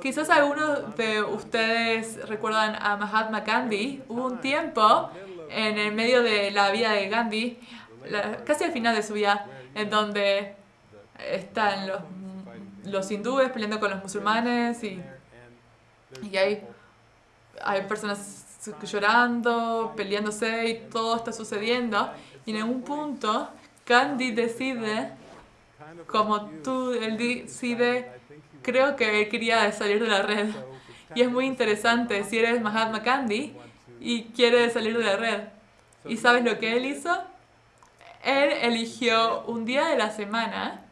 Speaker 1: Quizás algunos de ustedes recuerdan a Mahatma Gandhi. Hubo un tiempo en el medio de la vida de Gandhi, casi al final de su vida, en donde están los los hindúes peleando con los musulmanes y, y hay, hay personas llorando, peleándose y todo está sucediendo. Y en un punto, Gandhi decide, como tú, él decide, creo que él quería salir de la red. Y es muy interesante, si eres Mahatma Gandhi y quieres salir de la red. ¿Y sabes lo que él hizo? Él eligió un día de la semana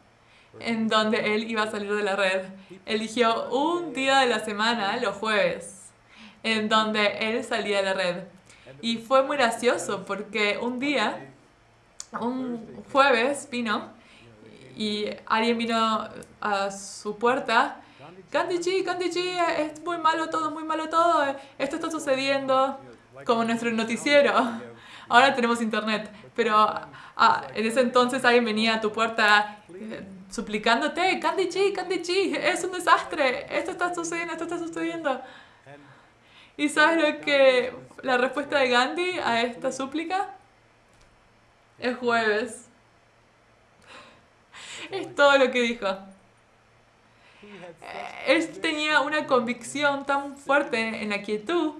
Speaker 1: en donde él iba a salir de la red. Eligió un día de la semana, los jueves, en donde él salía de la red. Y fue muy gracioso porque un día, un jueves vino y alguien vino a su puerta. Gandhi Gandhi es muy malo todo, muy malo todo. Esto está sucediendo como nuestro noticiero. Ahora tenemos internet, pero ah, en ese entonces alguien venía a tu puerta eh, suplicándote, Candy Chi, Candy Chi, es un desastre, esto está sucediendo, esto está sucediendo. ¿Y sabes lo que la respuesta de Gandhi a esta súplica? Es jueves. Es todo lo que dijo. Él tenía una convicción tan fuerte en la quietud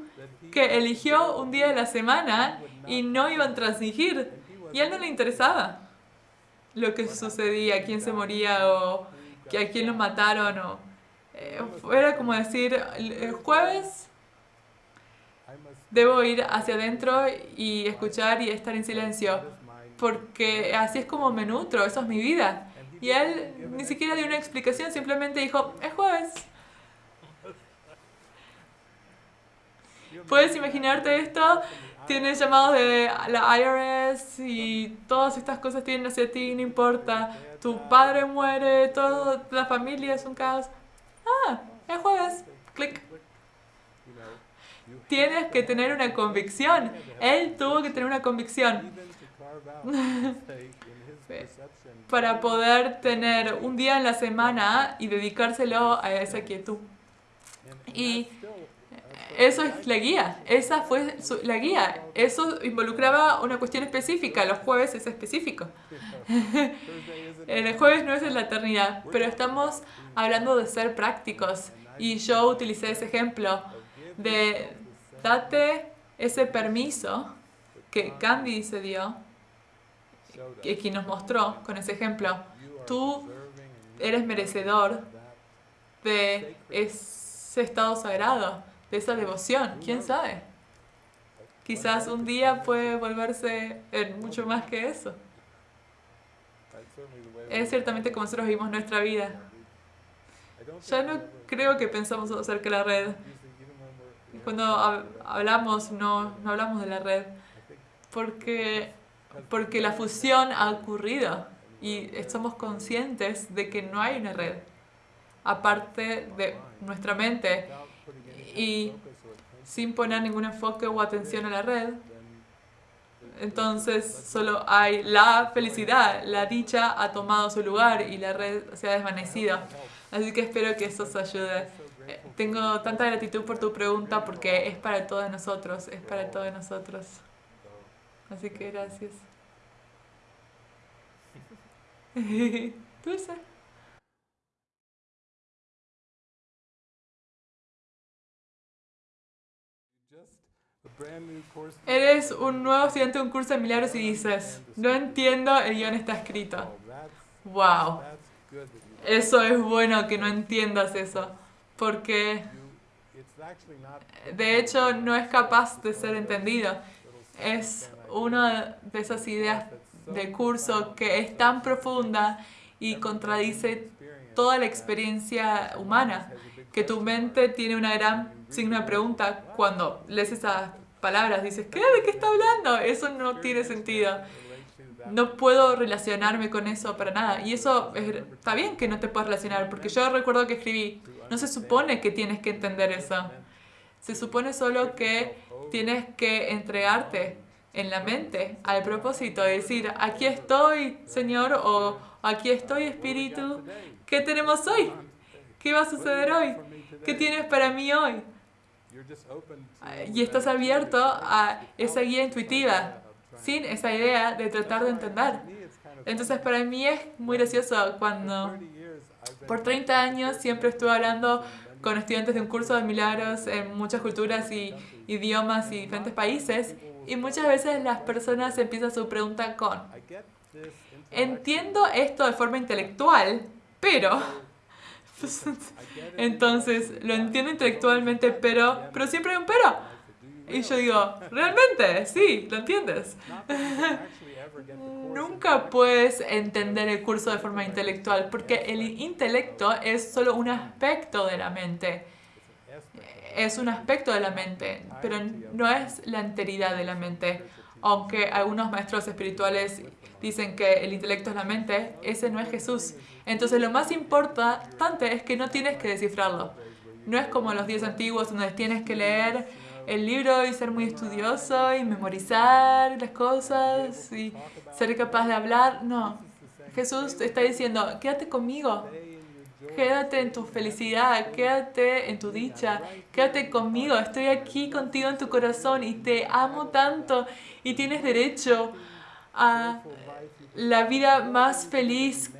Speaker 1: que eligió un día de la semana y no iban a transigir. Y él no le interesaba lo que sucedía, quién se moría o a quién lo mataron. O, eh, era como decir, el jueves debo ir hacia adentro y escuchar y estar en silencio, porque así es como me nutro, eso es mi vida. Y él ni siquiera dio una explicación, simplemente dijo, es jueves. ¿Puedes imaginarte esto? Tienes llamados de la IRS y todas estas cosas tienen hacia ti, no importa. Tu padre muere, toda la familia es un caos. Ah, es jueves. Clic. Tienes que tener una convicción. Él tuvo que tener una convicción. <laughs> para poder tener un día en la semana y dedicárselo a esa quietud. Y Eso es la guía, esa fue la guía. Eso involucraba una cuestión específica, los jueves es específico. <laughs> El jueves no es en la eternidad, pero estamos hablando de ser prácticos. Y yo utilicé ese ejemplo de date ese permiso que Candy se dio, y quien nos mostró con ese ejemplo. Tú eres merecedor de ese estado sagrado de esa devoción, quién sabe. Quizás un día puede volverse en mucho más que eso. Es ciertamente como nosotros vivimos nuestra vida. Ya no creo que pensamos acerca de la red. Cuando hablamos, no, no hablamos de la red. Porque, porque la fusión ha ocurrido y estamos conscientes de que no hay una red. Aparte de nuestra mente, y sin poner ningún enfoque o atención a la red, entonces solo hay la felicidad, la dicha ha tomado su lugar y la red se ha desvanecido. Así que espero que eso os ayude. Eh, tengo tanta gratitud por tu pregunta porque es para todos nosotros, es para todos nosotros. Así que gracias. <laughs> Dulce. Eres un nuevo estudiante de un curso de milagros y dices, no entiendo, el guion está escrito. Wow. Eso es bueno que no entiendas eso, porque de hecho no es capaz de ser entendido. Es una de esas ideas de curso que es tan profunda y contradice toda la experiencia humana, que tu mente tiene una gran signo de pregunta cuando lees esas palabras, dices, ¿qué? ¿De qué está hablando? Eso no tiene sentido. No puedo relacionarme con eso para nada. Y eso está bien que no te puedas relacionar, porque yo recuerdo que escribí, no se supone que tienes que entender eso. Se supone solo que tienes que entregarte en la mente al propósito de decir, aquí estoy, Señor, o aquí estoy, Espíritu. ¿Qué tenemos hoy? ¿Qué va a suceder hoy? ¿Qué tienes para mí hoy? Y estás abierto a esa guía intuitiva, sin esa idea de tratar de entender. Entonces para mí es muy gracioso cuando por 30 años siempre estuve hablando con estudiantes de un curso de milagros en muchas culturas y idiomas y diferentes países y muchas veces las personas empiezan su pregunta con entiendo esto de forma intelectual, pero <laughs> Entonces, lo entiendo intelectualmente, pero, pero siempre hay un pero. Y yo digo, realmente, sí, lo entiendes. <laughs> Nunca puedes entender el curso de forma intelectual, porque el intelecto es solo un aspecto de la mente. Es un aspecto de la mente, pero no es la enteridad de la mente. Aunque algunos maestros espirituales dicen que el intelecto es la mente, ese no es Jesús. Entonces lo más importante es que no tienes que descifrarlo. No es como los días antiguos donde tienes que leer el libro y ser muy estudioso y memorizar las cosas y ser capaz de hablar. No, Jesús está diciendo, quédate conmigo, quédate en tu felicidad, quédate en tu dicha, quédate conmigo, estoy aquí contigo en tu corazón y te amo tanto y tienes derecho a la vida más feliz,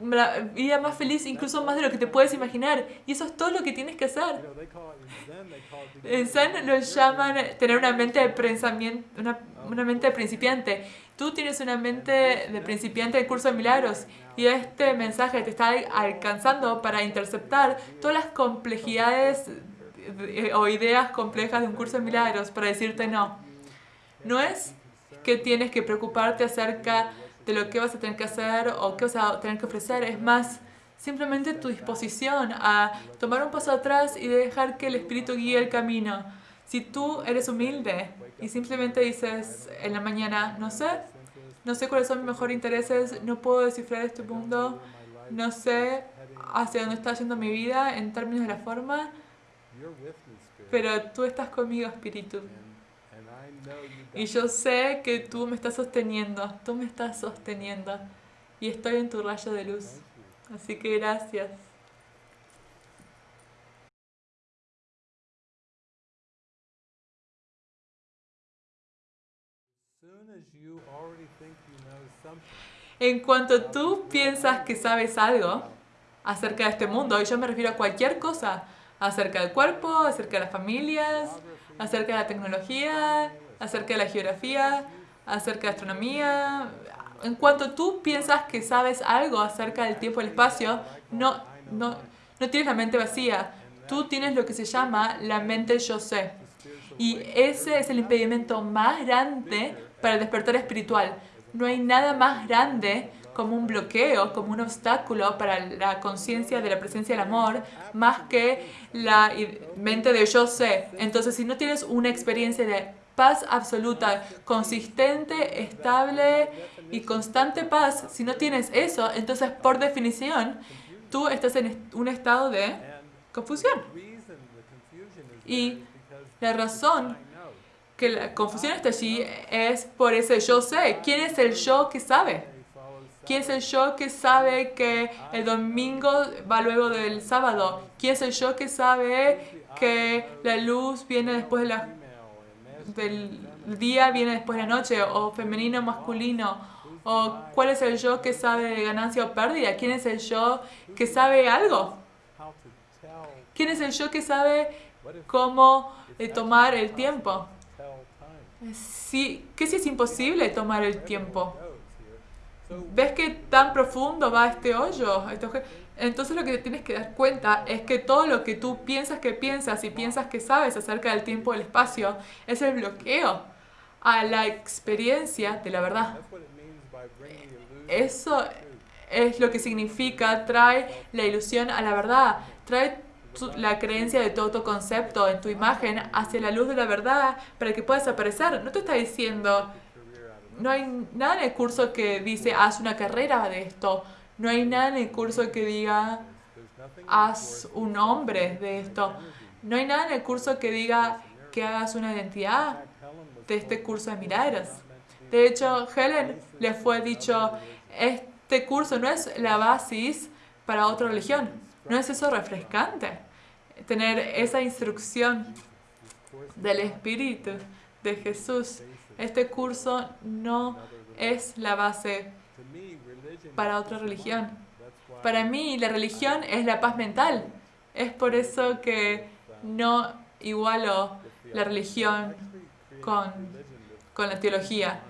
Speaker 1: la vida más feliz incluso más de lo que te puedes imaginar. Y eso es todo lo que tienes que hacer. En Zen lo llaman tener una mente de pensamiento, una, una mente de principiante. Tú tienes una mente de principiante del curso de milagros y este mensaje te está alcanzando para interceptar todas las complejidades o ideas complejas de un curso de milagros para decirte no. No es que tienes que preocuparte acerca de lo que vas a tener que hacer o qué vas a tener que ofrecer. Es más, simplemente tu disposición a tomar un paso atrás y dejar que el Espíritu guíe el camino. Si tú eres humilde y simplemente dices en la mañana, no sé, no sé cuáles son mis mejores intereses, no puedo descifrar este mundo, no sé hacia dónde está yendo mi vida en términos de la forma, pero tú estás conmigo, Espíritu. Y yo sé que tú me estás sosteniendo, tú me estás sosteniendo. Y estoy en tu rayo de luz. Así que gracias. En cuanto tú piensas que sabes algo acerca de este mundo, y yo me refiero a cualquier cosa, acerca del cuerpo, acerca de las familias, acerca de la tecnología, acerca de la geografía, acerca de astronomía. En cuanto tú piensas que sabes algo acerca del tiempo y el espacio, no, no, no tienes la mente vacía. Tú tienes lo que se llama la mente yo sé. Y ese es el impedimento más grande para el despertar espiritual. No hay nada más grande como un bloqueo, como un obstáculo para la conciencia de la presencia del amor, más que la mente de yo sé. Entonces, si no tienes una experiencia de paz absoluta, consistente, estable y constante paz, si no tienes eso, entonces por definición tú estás en un estado de confusión. Y la razón que la confusión está allí es por ese yo sé. ¿Quién es el yo que sabe? ¿Quién es el yo que sabe que el domingo va luego del sábado? ¿Quién es el yo que sabe que la luz viene después de la, del día, viene después de la noche? ¿O femenino, masculino? ¿O cuál es el yo que sabe ganancia o pérdida? ¿Quién es el yo que sabe algo? ¿Quién es el yo que sabe cómo eh, tomar el tiempo? Sí, ¿Qué si es imposible tomar el tiempo? ¿Ves qué tan profundo va este hoyo? Entonces lo que te tienes que dar cuenta es que todo lo que tú piensas que piensas y piensas que sabes acerca del tiempo y el espacio es el bloqueo a la experiencia de la verdad. Eso es lo que significa trae la ilusión a la verdad, trae la creencia de todo tu concepto en tu imagen hacia la luz de la verdad para que puedas aparecer. No te está diciendo no hay nada en el curso que dice haz una carrera de esto. No hay nada en el curso que diga haz un hombre de esto. No hay nada en el curso que diga que hagas una identidad de este curso de milagros. De hecho, Helen le fue dicho, este curso no es la basis para otra religión. ¿No es eso refrescante? Tener esa instrucción del Espíritu de Jesús este curso no es la base para otra religión. Para mí la religión es la paz mental. Es por eso que no igualo la religión con, con la teología.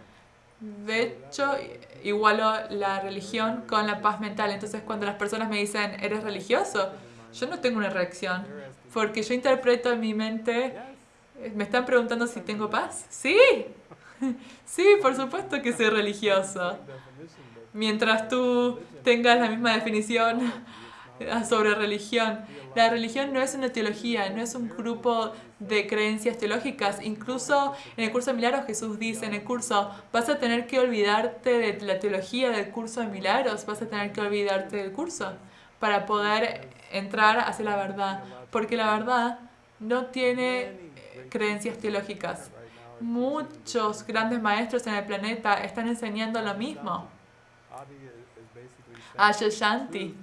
Speaker 1: De hecho, igualo la religión con la paz mental. Entonces, cuando las personas me dicen, ¿eres religioso? Yo no tengo una reacción, porque yo interpreto en mi mente, me están preguntando si tengo paz. Sí, <laughs> Sí, por supuesto que soy religioso. Mientras tú tengas la misma definición <laughs> sobre religión. La religión no es una teología, no es un grupo de creencias teológicas. Incluso en el curso de milagros Jesús dice en el curso, vas a tener que olvidarte de la teología del curso de milagros, vas a tener que olvidarte del curso para poder entrar hacia la verdad. Porque la verdad no tiene creencias teológicas muchos grandes maestros en el planeta están enseñando lo mismo. Shanti,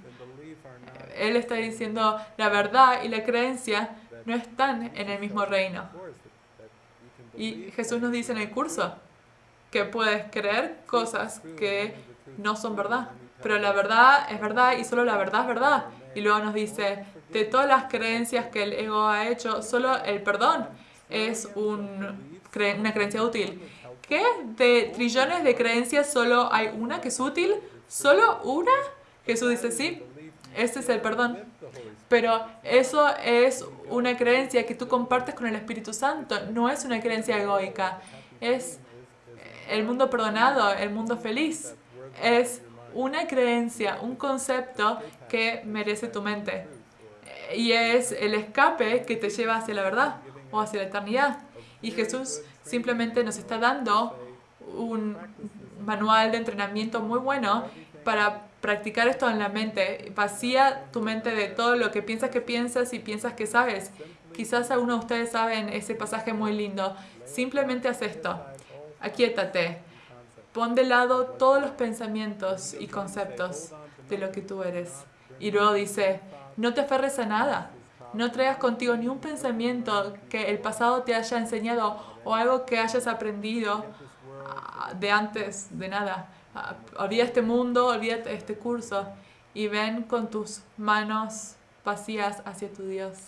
Speaker 1: él está diciendo la verdad y la creencia no están en el mismo reino. Y Jesús nos dice en el curso que puedes creer cosas que no son verdad. Pero la verdad es verdad y solo la verdad es verdad. Y luego nos dice, de todas las creencias que el ego ha hecho, solo el perdón es un una creencia útil. ¿Qué? De trillones de creencias solo hay una que es útil. ¿Solo una? Jesús dice, sí, este es el perdón. Pero eso es una creencia que tú compartes con el Espíritu Santo. No es una creencia egoica. Es el mundo perdonado, el mundo feliz. Es una creencia, un concepto que merece tu mente. Y es el escape que te lleva hacia la verdad o hacia la eternidad. Y Jesús simplemente nos está dando un manual de entrenamiento muy bueno para practicar esto en la mente. Vacía tu mente de todo lo que piensas que piensas y piensas que sabes. Quizás algunos de ustedes saben ese pasaje muy lindo. Simplemente haz esto. Aquietate. Pon de lado todos los pensamientos y conceptos de lo que tú eres. Y luego dice, no te aferres a nada. No traigas contigo ni un pensamiento que el pasado te haya enseñado o algo que hayas aprendido de antes de nada. Ah, olvida este mundo, olvida este curso y ven con tus manos vacías hacia tu Dios.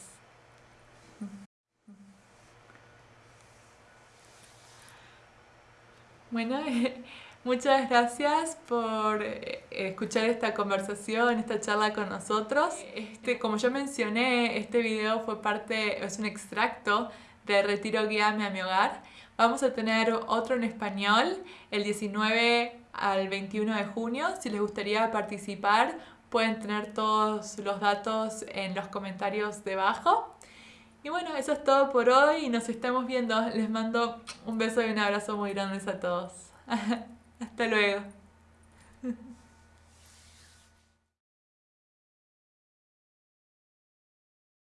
Speaker 1: Bueno, <laughs> muchas gracias por eh, escuchar esta conversación, esta charla con nosotros. Este, como yo mencioné, este video fue parte, es un extracto de Retiro Guíame a mi hogar. Vamos a tener otro en español el 19 al 21 de junio. Si les gustaría participar, pueden tener todos los datos en los comentarios debajo. Y bueno, eso es todo por hoy y nos estamos viendo. Les mando un beso y un abrazo muy grandes a todos. <laughs> Hasta luego.